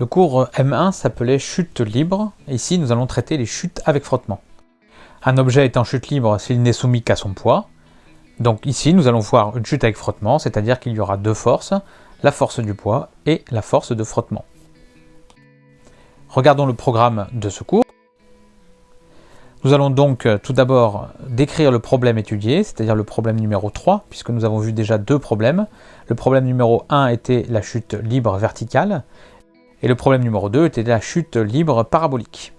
Le cours M1 s'appelait chute libre. Ici, nous allons traiter les chutes avec frottement. Un objet est en chute libre s'il n'est soumis qu'à son poids. Donc ici, nous allons voir une chute avec frottement, c'est-à-dire qu'il y aura deux forces, la force du poids et la force de frottement. Regardons le programme de ce cours. Nous allons donc euh, tout d'abord décrire le problème étudié, c'est-à-dire le problème numéro 3, puisque nous avons vu déjà deux problèmes. Le problème numéro 1 était la chute libre verticale, et le problème numéro 2 était la chute libre parabolique.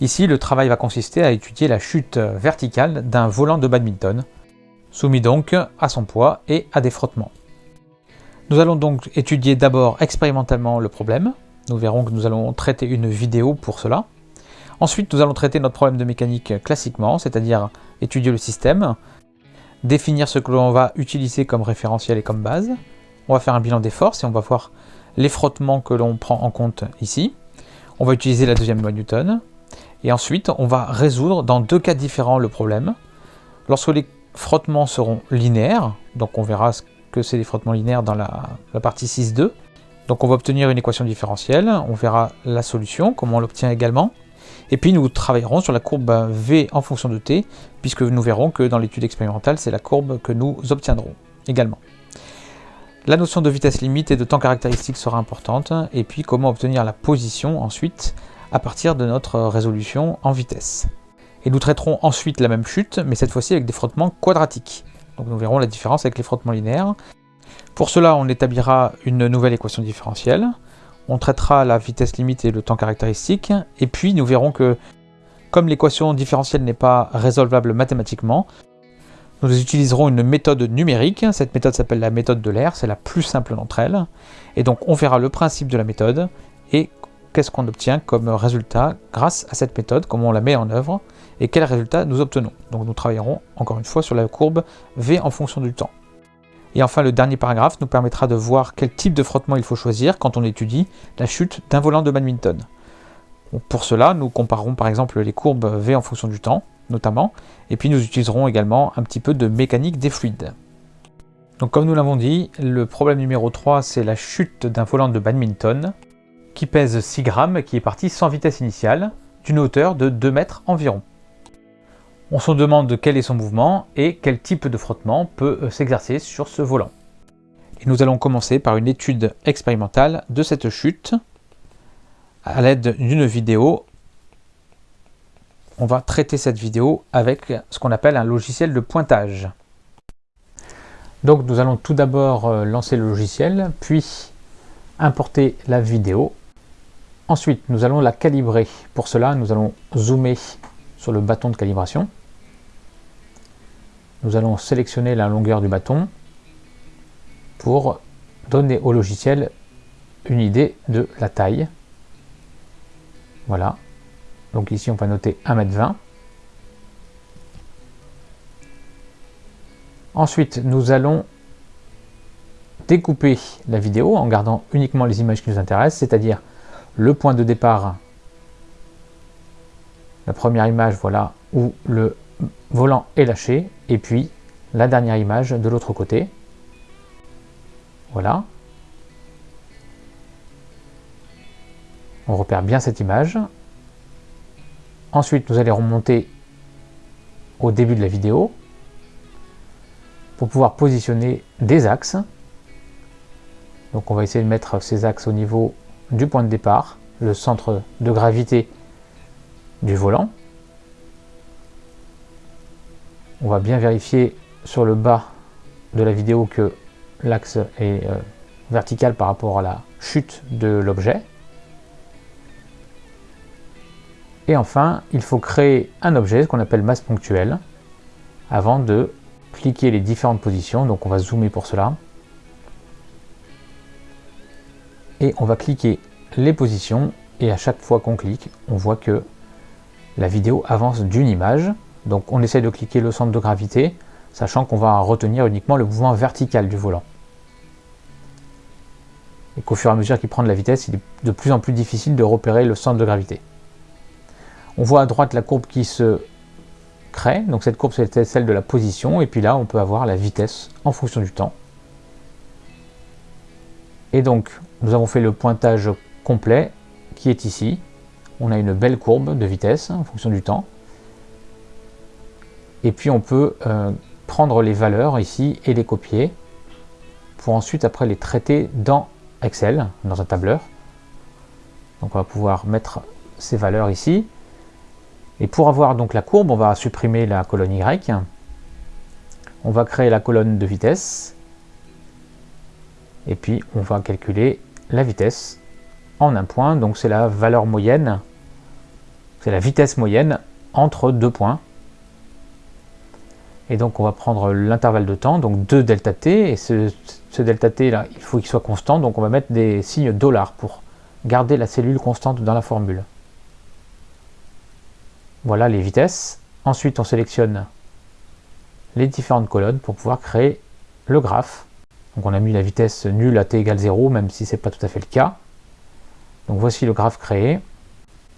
Ici, le travail va consister à étudier la chute verticale d'un volant de badminton, soumis donc à son poids et à des frottements. Nous allons donc étudier d'abord expérimentalement le problème. Nous verrons que nous allons traiter une vidéo pour cela. Ensuite, nous allons traiter notre problème de mécanique classiquement, c'est-à-dire étudier le système, définir ce que l'on va utiliser comme référentiel et comme base. On va faire un bilan des forces et on va voir les frottements que l'on prend en compte ici. On va utiliser la deuxième loi Newton. Et ensuite, on va résoudre dans deux cas différents le problème. Lorsque les frottements seront linéaires, donc on verra ce que c'est des frottements linéaires dans la, la partie 6.2, donc on va obtenir une équation différentielle, on verra la solution, comment on l'obtient également, et puis nous travaillerons sur la courbe V en fonction de t, puisque nous verrons que dans l'étude expérimentale, c'est la courbe que nous obtiendrons également. La notion de vitesse limite et de temps caractéristique sera importante, et puis comment obtenir la position ensuite à partir de notre résolution en vitesse. Et nous traiterons ensuite la même chute, mais cette fois-ci avec des frottements quadratiques. Donc nous verrons la différence avec les frottements linéaires. Pour cela, on établira une nouvelle équation différentielle on traitera la vitesse limite et le temps caractéristique, et puis nous verrons que, comme l'équation différentielle n'est pas résolvable mathématiquement, nous utiliserons une méthode numérique, cette méthode s'appelle la méthode de l'air, c'est la plus simple d'entre elles, et donc on verra le principe de la méthode, et qu'est-ce qu'on obtient comme résultat grâce à cette méthode, comment on la met en œuvre, et quel résultat nous obtenons. Donc nous travaillerons encore une fois sur la courbe V en fonction du temps. Et enfin, le dernier paragraphe nous permettra de voir quel type de frottement il faut choisir quand on étudie la chute d'un volant de badminton. Pour cela, nous comparerons par exemple les courbes V en fonction du temps, notamment, et puis nous utiliserons également un petit peu de mécanique des fluides. Donc comme nous l'avons dit, le problème numéro 3, c'est la chute d'un volant de badminton qui pèse 6 grammes, qui est parti sans vitesse initiale, d'une hauteur de 2 mètres environ. On se demande quel est son mouvement et quel type de frottement peut euh, s'exercer sur ce volant. Et nous allons commencer par une étude expérimentale de cette chute à l'aide d'une vidéo. On va traiter cette vidéo avec ce qu'on appelle un logiciel de pointage. Donc nous allons tout d'abord euh, lancer le logiciel, puis importer la vidéo. Ensuite, nous allons la calibrer. Pour cela, nous allons zoomer sur le bâton de calibration nous allons sélectionner la longueur du bâton pour donner au logiciel une idée de la taille. Voilà. Donc ici, on va noter 1m20. Ensuite, nous allons découper la vidéo en gardant uniquement les images qui nous intéressent, c'est-à-dire le point de départ, la première image, voilà, où le volant est lâché, et puis la dernière image de l'autre côté. Voilà. On repère bien cette image. Ensuite, nous allons remonter au début de la vidéo pour pouvoir positionner des axes. Donc on va essayer de mettre ces axes au niveau du point de départ, le centre de gravité du volant. On va bien vérifier sur le bas de la vidéo que l'axe est euh, vertical par rapport à la chute de l'objet. Et enfin, il faut créer un objet, qu'on appelle masse ponctuelle, avant de cliquer les différentes positions. Donc on va zoomer pour cela. Et on va cliquer les positions, et à chaque fois qu'on clique, on voit que la vidéo avance d'une image. Donc on essaie de cliquer le centre de gravité, sachant qu'on va retenir uniquement le mouvement vertical du volant. Et qu'au fur et à mesure qu'il prend de la vitesse, il est de plus en plus difficile de repérer le centre de gravité. On voit à droite la courbe qui se crée, donc cette courbe c'est celle de la position, et puis là on peut avoir la vitesse en fonction du temps. Et donc nous avons fait le pointage complet qui est ici. On a une belle courbe de vitesse en fonction du temps. Et puis on peut euh, prendre les valeurs ici et les copier pour ensuite après les traiter dans Excel, dans un tableur. Donc on va pouvoir mettre ces valeurs ici. Et pour avoir donc la courbe, on va supprimer la colonne Y. On va créer la colonne de vitesse. Et puis on va calculer la vitesse en un point. Donc c'est la valeur moyenne, c'est la vitesse moyenne entre deux points. Et donc on va prendre l'intervalle de temps, donc 2 delta t, et ce, delta t là, il faut qu'il soit constant, donc on va mettre des signes dollars pour garder la cellule constante dans la formule. Voilà les vitesses. Ensuite on sélectionne les différentes colonnes pour pouvoir créer le graphe. Donc on a mis la vitesse nulle à t égale 0, même si ce n'est pas tout à fait le cas. Donc voici le graphe créé.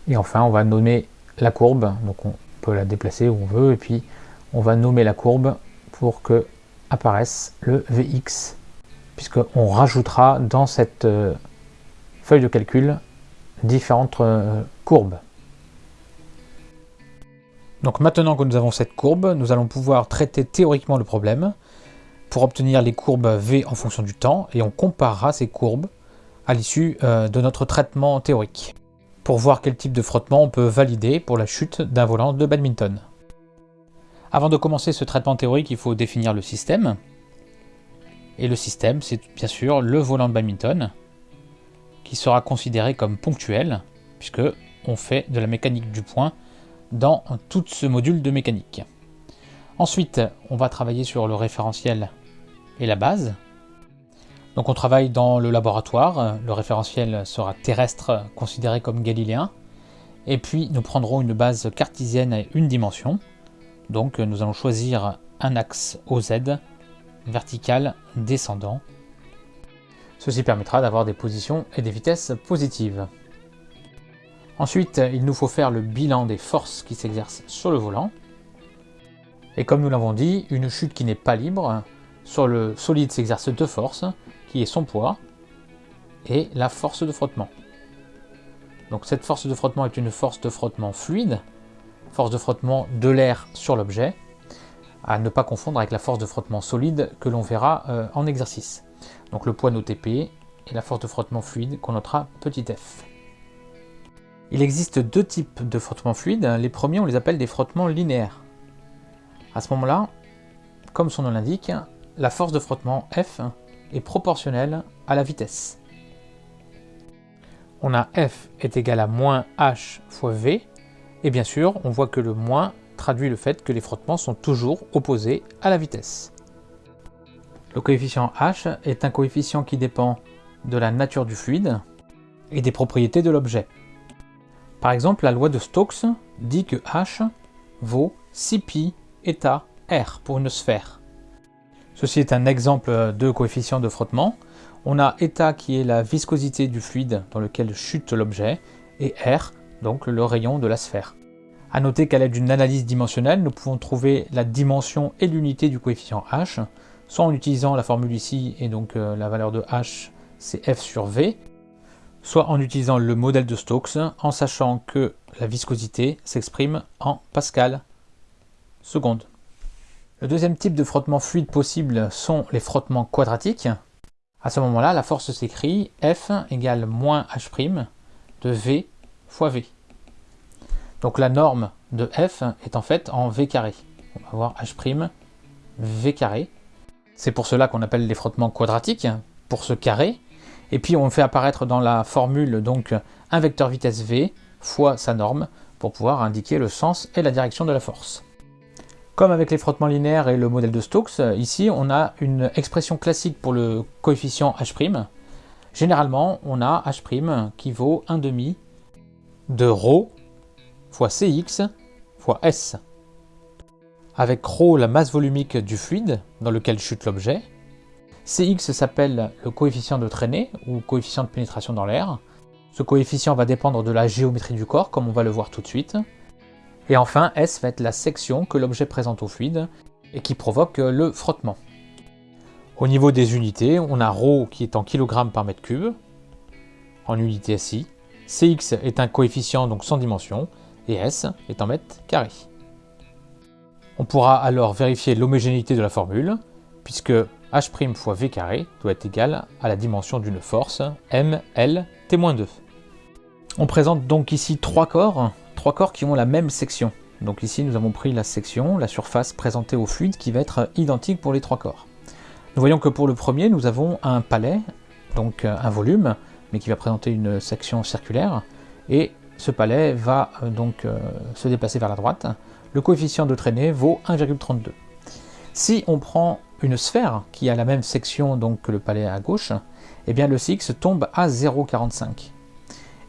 Et enfin on va nommer la courbe, donc on peut la déplacer où on veut, et puis on va nommer la courbe pour que apparaisse le Vx, puisqu'on rajoutera dans cette euh, feuille de calcul différentes euh, courbes. Donc maintenant que nous avons cette courbe, nous allons pouvoir traiter théoriquement le problème pour obtenir les courbes V en fonction du temps, et on comparera ces courbes à l'issue euh, de notre traitement théorique, pour voir quel type de frottement on peut valider pour la chute d'un volant de badminton. Avant de commencer ce traitement théorique, il faut définir le système. Et le système, c'est bien sûr le volant de badminton, qui sera considéré comme ponctuel, puisque on fait de la mécanique du point dans tout ce module de mécanique. Ensuite, on va travailler sur le référentiel et la base. Donc on travaille dans le laboratoire, le référentiel sera terrestre considéré comme galiléen, et puis nous prendrons une base cartésienne à une dimension, donc nous allons choisir un axe OZ, vertical, descendant. Ceci permettra d'avoir des positions et des vitesses positives. Ensuite, il nous faut faire le bilan des forces qui s'exercent sur le volant. Et comme nous l'avons dit, une chute qui n'est pas libre, sur le solide s'exerce deux forces, qui est son poids et la force de frottement. Donc cette force de frottement est une force de frottement fluide, force de frottement de l'air sur l'objet, à ne pas confondre avec la force de frottement solide que l'on verra euh, en exercice. Donc le poids noté P et la force de frottement fluide qu'on notera petit f. Il existe deux types de frottements fluides. Les premiers, on les appelle des frottements linéaires. À ce moment-là, comme son nom l'indique, la force de frottement F est proportionnelle à la vitesse. On a F est égal à moins H fois V, et bien sûr, on voit que le moins traduit le fait que les frottements sont toujours opposés à la vitesse. Le coefficient h est un coefficient qui dépend de la nature du fluide et des propriétés de l'objet. Par exemple, la loi de Stokes dit que h vaut 6π état r pour une sphère. Ceci est un exemple de coefficient de frottement. On a état qui est la viscosité du fluide dans lequel chute l'objet et r donc le rayon de la sphère. A noter qu'à l'aide d'une analyse dimensionnelle, nous pouvons trouver la dimension et l'unité du coefficient h, soit en utilisant la formule ici, et donc euh, la valeur de h c'est f sur v, soit en utilisant le modèle de Stokes, en sachant que la viscosité s'exprime en pascal seconde. Le deuxième type de frottement fluide possible sont les frottements quadratiques. À ce moment-là, la force s'écrit F égale moins H' de V fois V. Donc la norme de F est en fait en V carré. On va avoir H' V carré. C'est pour cela qu'on appelle les frottements quadratiques, pour ce carré. Et puis on fait apparaître dans la formule donc un vecteur vitesse V fois sa norme pour pouvoir indiquer le sens et la direction de la force. Comme avec les frottements linéaires et le modèle de Stokes, ici on a une expression classique pour le coefficient H'. Généralement, on a H' qui vaut 1 demi de ρ fois Cx fois S. Avec ρ la masse volumique du fluide dans lequel chute l'objet. Cx s'appelle le coefficient de traînée ou coefficient de pénétration dans l'air. Ce coefficient va dépendre de la géométrie du corps comme on va le voir tout de suite. Et enfin S va être la section que l'objet présente au fluide et qui provoque le frottement. Au niveau des unités, on a ρ qui est en kg par mètre cube, en unité SI, Cx est un coefficient donc sans dimension, et S est en mètres carrés. On pourra alors vérifier l'homogénéité de la formule, puisque h' fois v carré doit être égal à la dimension d'une force, m, l, t-2. On présente donc ici trois corps, trois corps qui ont la même section. Donc ici nous avons pris la section, la surface présentée au fluide qui va être identique pour les trois corps. Nous voyons que pour le premier nous avons un palais, donc un volume, mais qui va présenter une section circulaire, et ce palais va euh, donc euh, se déplacer vers la droite. Le coefficient de traînée vaut 1,32. Si on prend une sphère qui a la même section donc, que le palais à gauche, eh bien le Cx tombe à 0,45.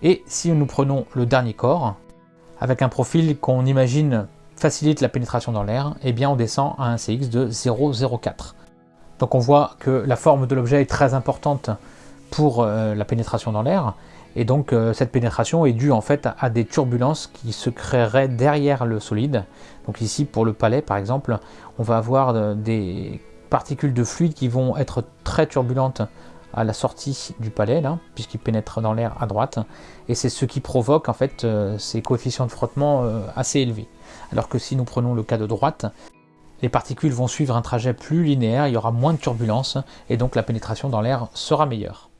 Et si nous prenons le dernier corps, avec un profil qu'on imagine facilite la pénétration dans l'air, eh bien on descend à un Cx de 0,04. Donc on voit que la forme de l'objet est très importante pour euh, la pénétration dans l'air, et donc euh, cette pénétration est due en fait à, des turbulences qui se créeraient derrière le solide. Donc ici pour le palais par exemple, on va avoir euh, des particules de fluide qui vont être très turbulentes à la sortie du palais, là, puisqu'il pénètre dans l'air à droite, et c'est ce qui provoque en fait ces coefficients de frottement assez élevés. Alors que si nous prenons le cas de droite, les particules vont suivre un trajet plus linéaire, il y aura moins de turbulences, et donc la pénétration dans l'air sera meilleure.